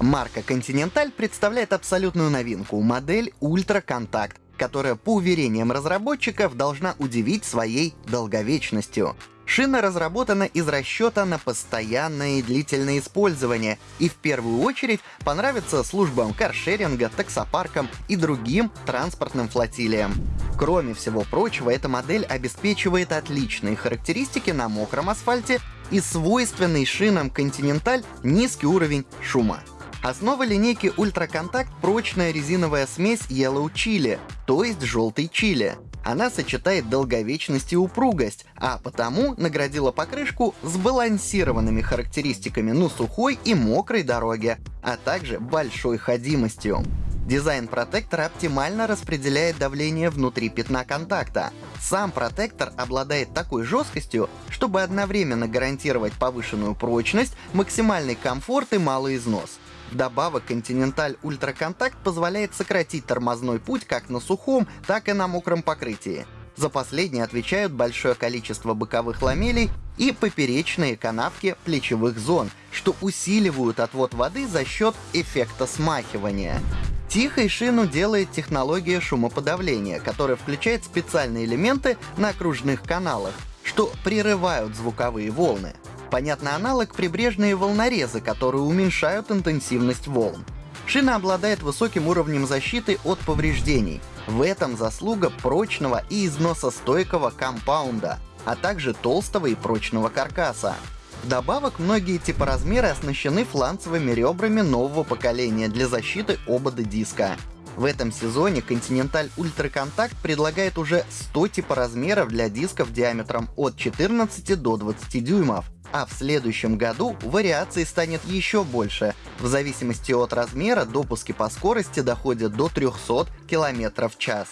Марка Continental представляет абсолютную новинку — модель Ultra Contact, которая, по уверениям разработчиков, должна удивить своей долговечностью. Шина разработана из расчета на постоянное и длительное использование и в первую очередь понравится службам каршеринга, таксопаркам и другим транспортным флотилиям. Кроме всего прочего, эта модель обеспечивает отличные характеристики на мокром асфальте и свойственный шинам Continental низкий уровень шума. Основа линейки Ultra Contact — прочная резиновая смесь Yellow Chili, то есть желтый чили. Она сочетает долговечность и упругость, а потому наградила покрышку сбалансированными характеристиками на сухой и мокрой дороге, а также большой ходимостью. Дизайн протектора оптимально распределяет давление внутри пятна контакта. Сам протектор обладает такой жесткостью, чтобы одновременно гарантировать повышенную прочность, максимальный комфорт и малый износ. Вдобавок, Continental Ultra Contact позволяет сократить тормозной путь как на сухом, так и на мокром покрытии. За последние отвечают большое количество боковых ламелей и поперечные канавки плечевых зон, что усиливают отвод воды за счет эффекта смахивания. Тихой шину делает технология шумоподавления, которая включает специальные элементы на окружных каналах, что прерывают звуковые волны. Понятный аналог — прибрежные волнорезы, которые уменьшают интенсивность волн. Шина обладает высоким уровнем защиты от повреждений. В этом заслуга прочного и износостойкого компаунда, а также толстого и прочного каркаса. Вдобавок, многие типоразмеры оснащены фланцевыми ребрами нового поколения для защиты обода диска. В этом сезоне Continental Ultra Contact предлагает уже 100 типоразмеров для дисков диаметром от 14 до 20 дюймов, а в следующем году вариаций станет еще больше. В зависимости от размера допуски по скорости доходят до 300 км в час.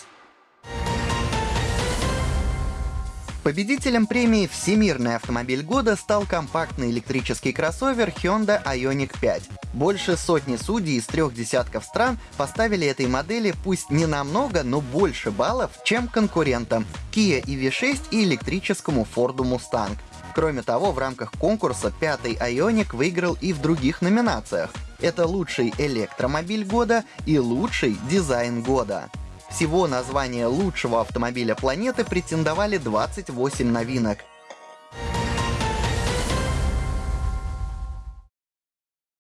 Победителем премии «Всемирный автомобиль года» стал компактный электрический кроссовер Hyundai Ioniq 5. Больше сотни судей из трех десятков стран поставили этой модели пусть не намного, но больше баллов, чем конкурентам Kia EV6 и электрическому Ford Mustang. Кроме того, в рамках конкурса пятый Ioniq выиграл и в других номинациях. Это лучший электромобиль года и лучший дизайн года. Всего на звание лучшего автомобиля планеты претендовали 28 новинок.